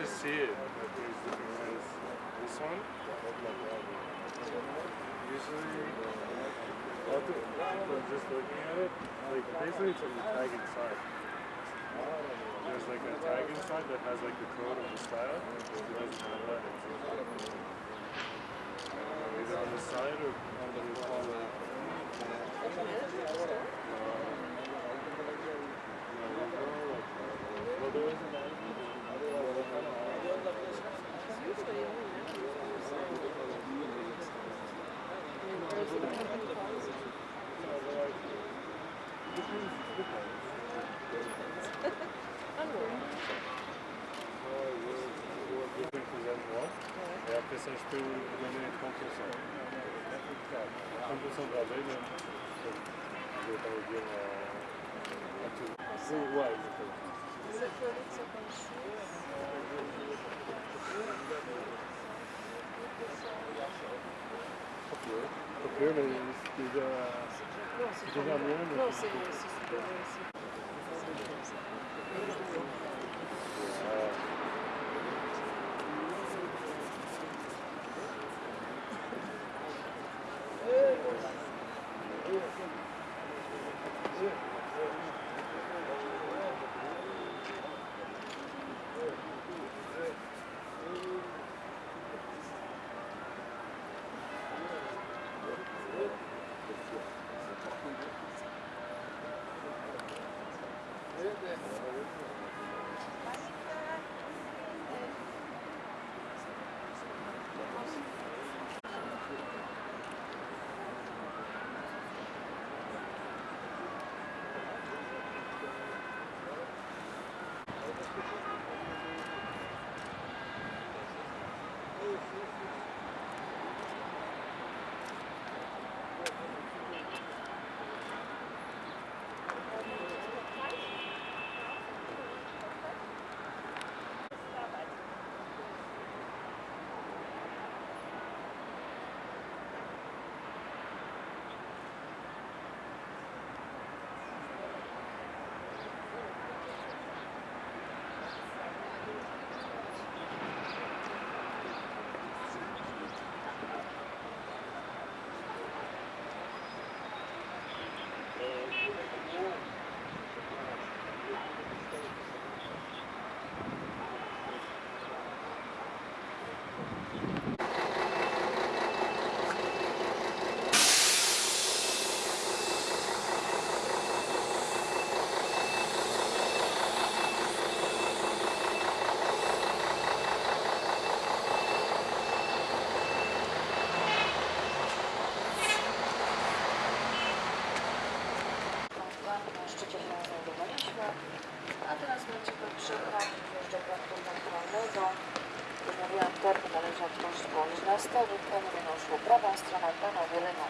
to see it. This one, usually, people just looking at it, like basically it's like a tag inside. There's like a tag inside that has like the code of the style. It doesn't have that. Either on the side or on the collar. Uh, well, there isn't Et après ça, je peux vous donner 30%. 30% de rabais, même. Je vais pas vous dire à tout. Oui, ouais, exactement. Governo, esteja, esteja amando. a... sim, sim, sim. Termin należy otworzyć po 11, wypełnienie minął szło prawą stroną, panowie lewą.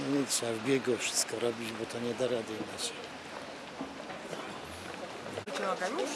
No nic, Trzeba w biegu wszystko robić, bo to nie da rady inaczej. Wyciąga już?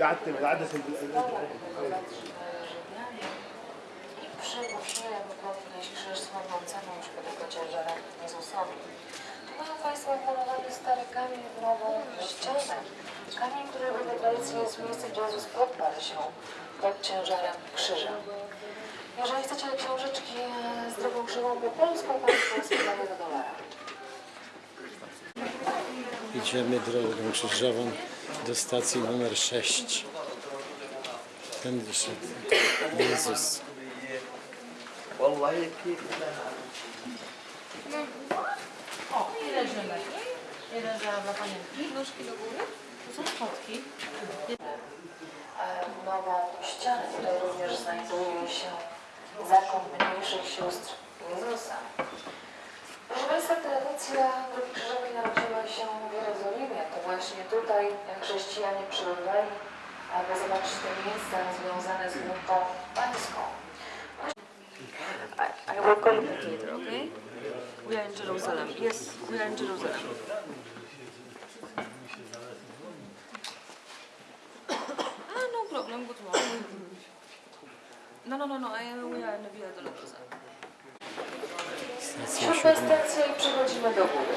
قعدت العدسه Rzymianie i przymuszyłem podnieść krzyż słabnącemu już po tego ciężarem Jezusowi. Tu mają Państwo wmalowany stary kamień w nową ścianę. Kamień, który wedle tradycji jest miejscem, gdzie Jezus podparł się pod ciężarem krzyża. Jeżeli chcecie książeczki z drogą krzywą po polsku, Państwo sprzedaje do dolara. Idziemy drogą krzyżową do stacji numer 6. Ten wyszedł Jezus. Wallahi keyifli O, i leżymy. I leżała dla panienki. Nóżki do góry. To są spotki. Nową ścianę tutaj również znajdują się zakon mniejszych sióstr Jezusa. Proszę Państwa, tradycja Drogi Krzyżowej narodziła się w Jerozolimie. To właśnie tutaj chrześcijanie przybywali, aby zobaczyć te miejsca związane z buntą pańską. I, I will call you later, okay? We are in Jerusalem. Yes, we are in Jerusalem. ah, no problem. Good morning. No, no, no, no. I we are in the Via Siódma stacja i przechodzimy do góry.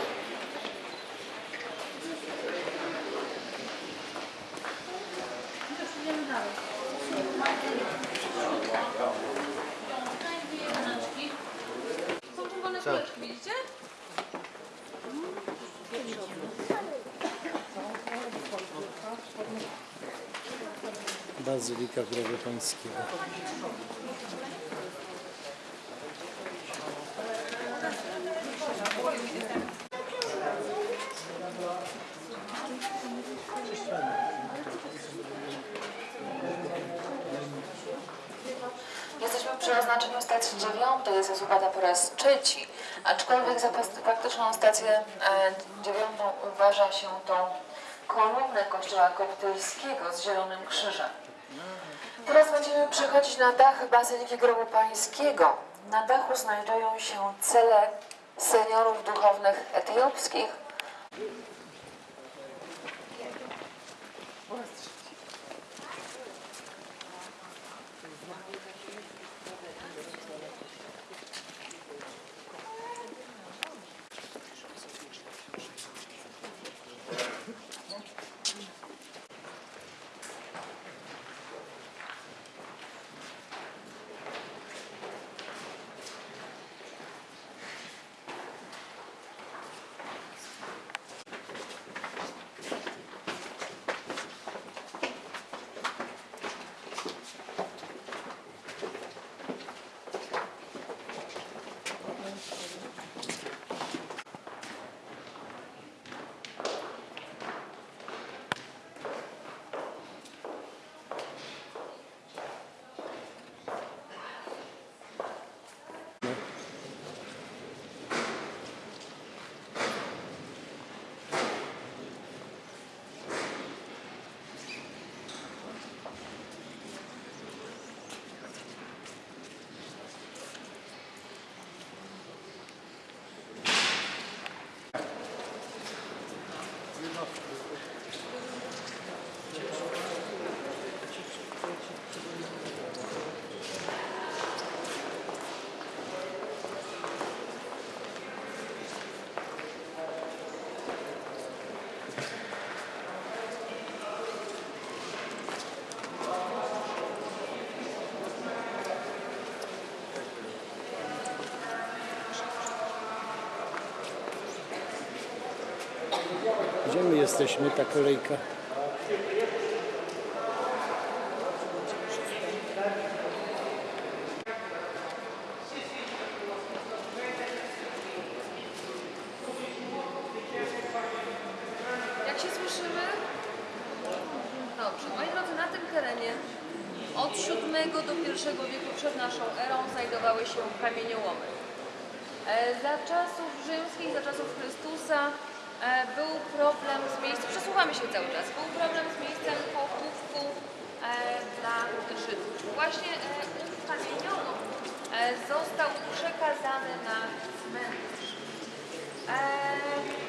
Są czerwone kuleczki, widzicie? Bazylika Pańskiego. Oznaczeniu stacji dziewiątej, jest upada po raz trzeci, aczkolwiek za faktyczną stację e, dziewiątą uważa się tą kolumnę kościoła koptyjskiego z zielonym krzyżem. Teraz będziemy przechodzić na dach Bazyliki Grobu Pańskiego. Na dachu znajdują się cele seniorów duchownych etiopskich. Gdzie my jesteśmy, ta kolejka? Jak się słyszymy? Dobrze. Moi drodzy, na tym terenie od VII do I wieku przed naszą erą znajdowały się kamieniołomy. E, Za czasów rzymskich, za czasów Chrystusa e, był problem z miejscem, przesuwamy się cały czas, był problem z miejscem pochówku e, dla Żydów. Właśnie e, e, został przekazany na cmentarz. E,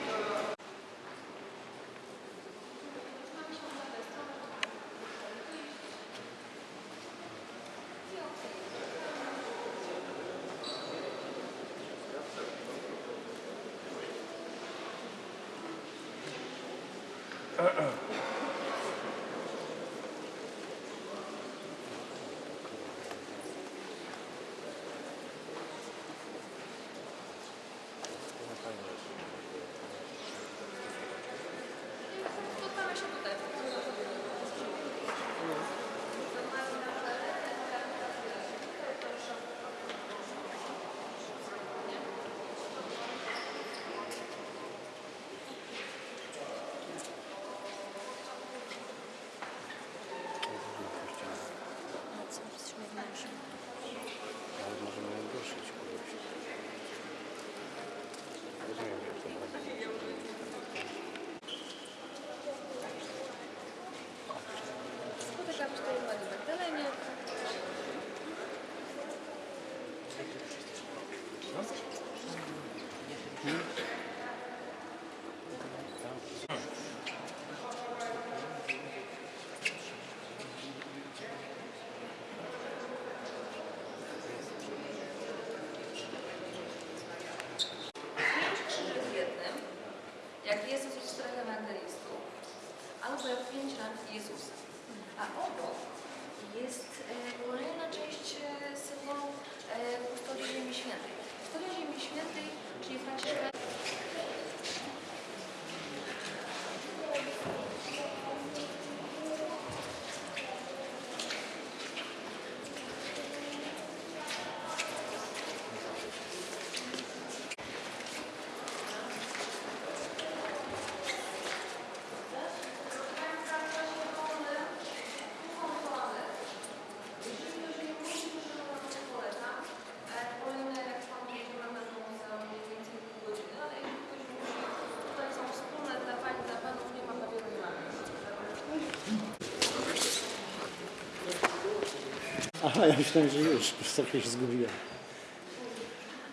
Aha, ja myślałem, że już, trochę się zgubiłem.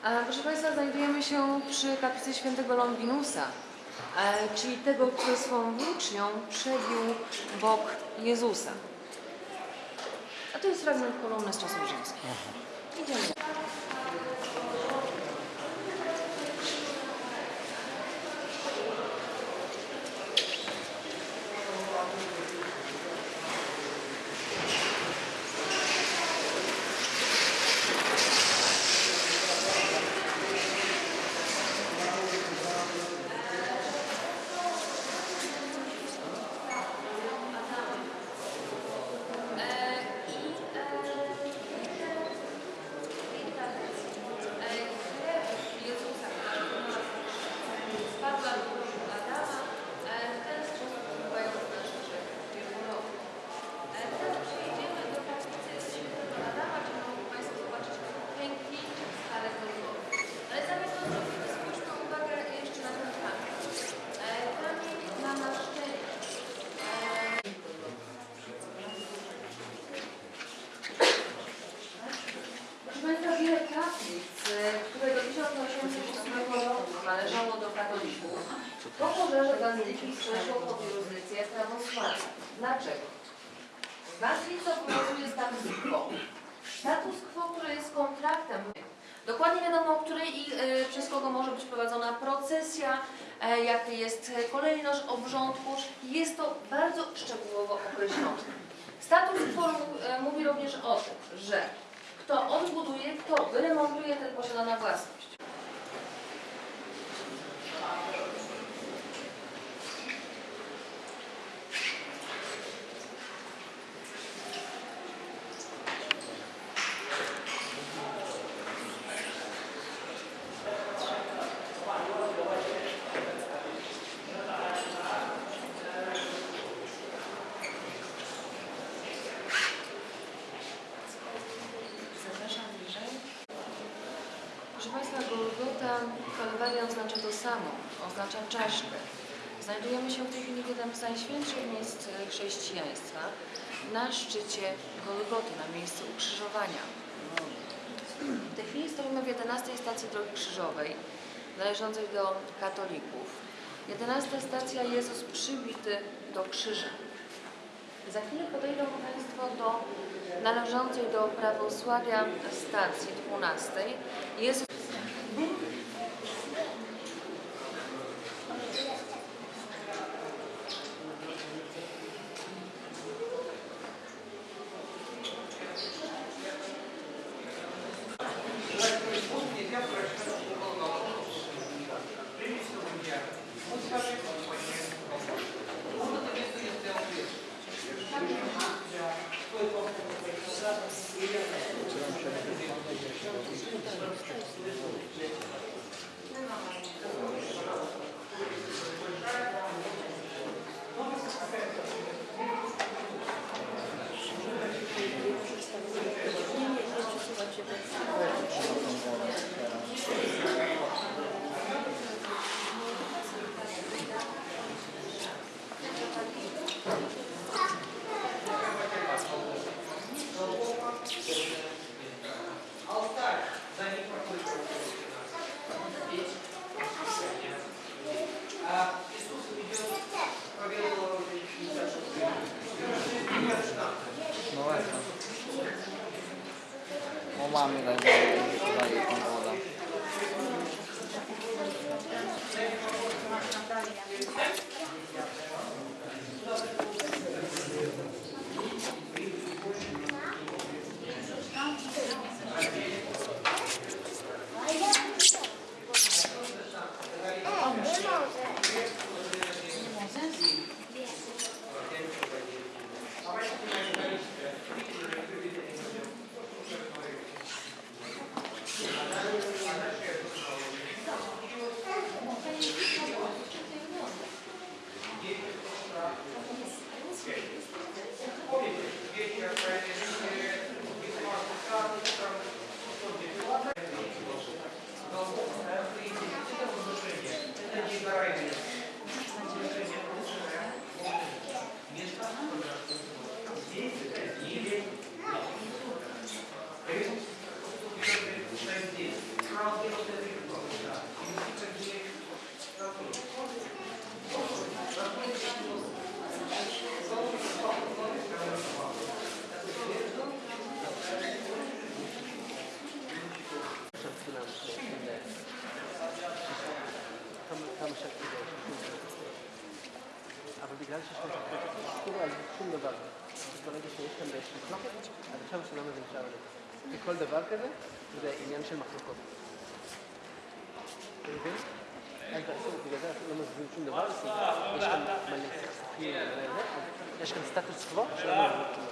A, Proszę Państwa, znajdujemy się przy kaplicy świętego Longinusa, e, czyli tego, który swą włócznią przebił bok Jezusa. A to jest fragment kolumny z czasów rzymskich. Idziemy. Jezusa, spadła do grobu Adama, e, w ten sposób wpływając nasze grzechy wielorowy. Teraz przejdziemy do kaplicy świętego Adama, gdzie mogą Państwo zobaczyć piękniejszą skalę Golgoty. Ale zamiast to zrobimy, zwróćmy uwagę jeszcze na ten kamień. E, Kamień na naszczęście. Proszę Państwa, wiele kaplic, e, które do 1808 roku należało do katolików, po bazyli przeszło pod jurysdykcję prawosławia. Dlaczego? W Bazylice obowiązuje status quo. Status quo, który jest kontraktem. Dokładnie wiadomo, o której i e, przez kogo może być prowadzona procesja, jaki jest kolejność obrządków. Jest to bardzo szczegółowo określone. Status quo e, mówi również o tym, że kto odbuduje, kto wyremontuje, ten posiadana własność. Zapraszam bliżej. Proszę Państwa, Golgota, Kalwaria oznacza to samo, oznacza czaszkę. Znajdujemy się w tej chwili w jednym z najświętszych miejsc chrześcijaństwa, na szczycie Golgoty, na miejscu ukrzyżowania. W tej chwili stoimy w 11 stacji Drogi Krzyżowej, należącej do katolików. 11 stacja Jezus przybity do krzyża. Za chwilę podejdą Państwo do należącej do prawosławia stacji 12. Jezus אבל בגלל שיש כאן כאילו על שום דבר. אז ברגע שיש כאן באיזושהי מחלוקת, אז עכשיו שער עליך. וכל דבר כזה, זה עניין של מחלוקות. אתה מבין? אין בעצם, בגלל זה לא מבינים שום דבר, יש כאן מלא סכסוכים אז יש כאן סטטוס קוו שלא מבינים כלום.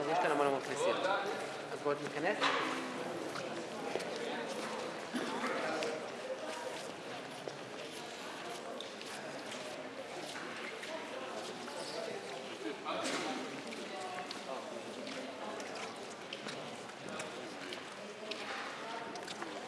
אבל יש כאן המון המון כנסיות. אז בואו ניכנס,